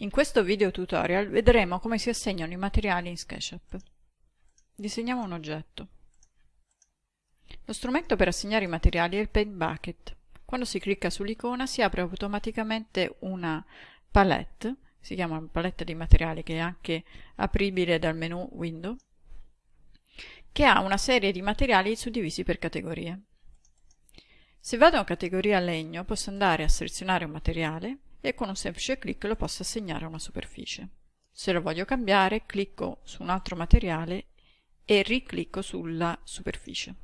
In questo video tutorial vedremo come si assegnano i materiali in SketchUp. Disegniamo un oggetto. Lo strumento per assegnare i materiali è il Paint Bucket. Quando si clicca sull'icona si apre automaticamente una palette, si chiama palette di materiali che è anche apribile dal menu Window, che ha una serie di materiali suddivisi per categorie. Se vado in categoria legno posso andare a selezionare un materiale e con un semplice clic lo posso assegnare a una superficie. Se lo voglio cambiare, clicco su un altro materiale e riclicco sulla superficie.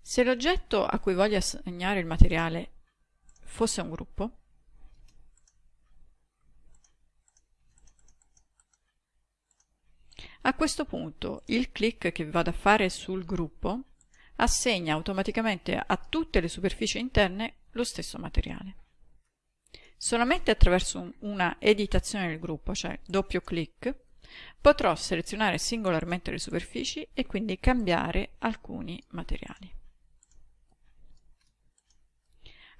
Se l'oggetto a cui voglio assegnare il materiale fosse un gruppo, a questo punto il clic che vado a fare sul gruppo assegna automaticamente a tutte le superfici interne lo stesso materiale. Solamente attraverso una editazione del gruppo, cioè doppio clic, potrò selezionare singolarmente le superfici e quindi cambiare alcuni materiali.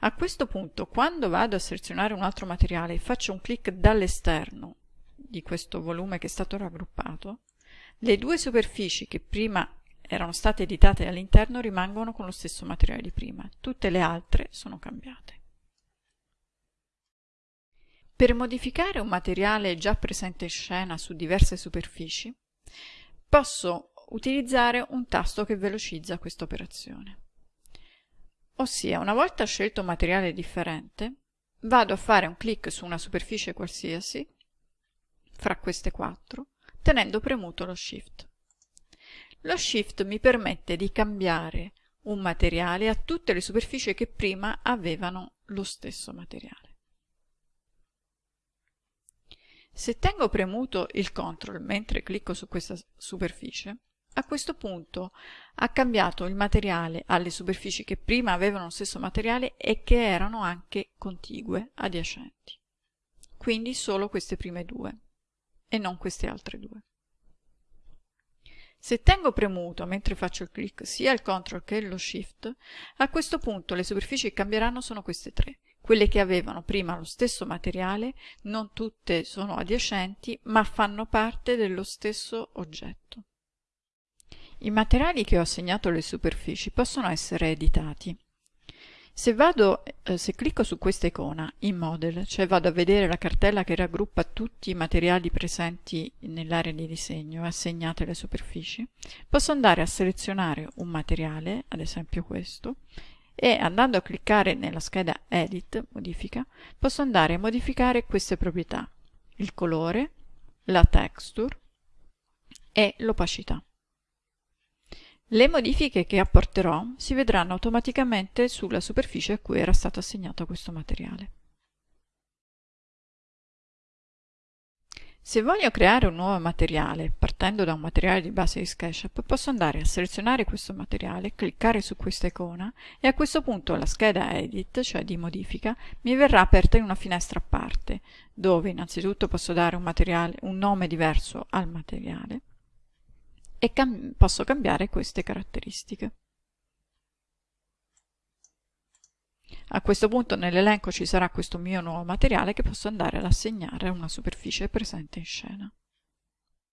A questo punto, quando vado a selezionare un altro materiale e faccio un clic dall'esterno di questo volume che è stato raggruppato, le due superfici che prima erano state editate all'interno rimangono con lo stesso materiale di prima, tutte le altre sono cambiate. Per modificare un materiale già presente in scena su diverse superfici, posso utilizzare un tasto che velocizza questa operazione. Ossia, una volta scelto un materiale differente, vado a fare un clic su una superficie qualsiasi, fra queste quattro, tenendo premuto lo Shift. Lo Shift mi permette di cambiare un materiale a tutte le superfici che prima avevano lo stesso materiale. Se tengo premuto il CTRL mentre clicco su questa superficie, a questo punto ha cambiato il materiale alle superfici che prima avevano lo stesso materiale e che erano anche contigue, adiacenti. Quindi solo queste prime due e non queste altre due. Se tengo premuto mentre faccio il clic sia il CTRL che lo SHIFT, a questo punto le superfici che cambieranno sono queste tre. Quelle che avevano prima lo stesso materiale, non tutte sono adiacenti, ma fanno parte dello stesso oggetto. I materiali che ho assegnato alle superfici possono essere editati. Se, vado, eh, se clicco su questa icona in Model, cioè vado a vedere la cartella che raggruppa tutti i materiali presenti nell'area di disegno assegnate alle superfici, posso andare a selezionare un materiale, ad esempio questo, e andando a cliccare nella scheda Edit, modifica, posso andare a modificare queste proprietà, il colore, la texture e l'opacità. Le modifiche che apporterò si vedranno automaticamente sulla superficie a cui era stato assegnato questo materiale. Se voglio creare un nuovo materiale, partendo da un materiale di base di SketchUp, posso andare a selezionare questo materiale, cliccare su questa icona e a questo punto la scheda Edit, cioè di modifica, mi verrà aperta in una finestra a parte, dove innanzitutto posso dare un, un nome diverso al materiale, e cam posso cambiare queste caratteristiche. A questo punto nell'elenco ci sarà questo mio nuovo materiale che posso andare ad assegnare a una superficie presente in scena.